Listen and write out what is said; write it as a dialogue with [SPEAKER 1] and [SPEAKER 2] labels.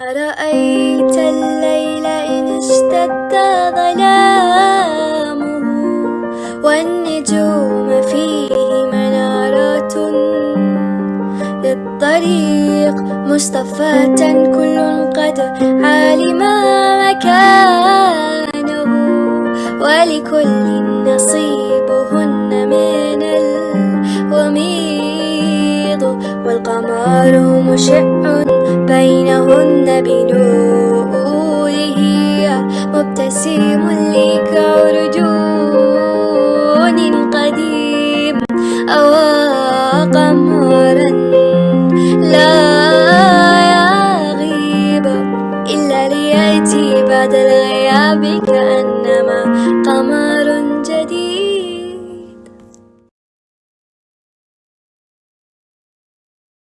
[SPEAKER 1] أرأيت الليل إن اشتد ظلامه والنجوم فيه منارات للطريق مصطفاة كل قد علم مكانه ولكل نصيبهن من الوميض والقمر مشع بنوره مبتسم لك عرجون قديم أو قمرا لا يغيب إلا ليأتي بعد الغياب كأنما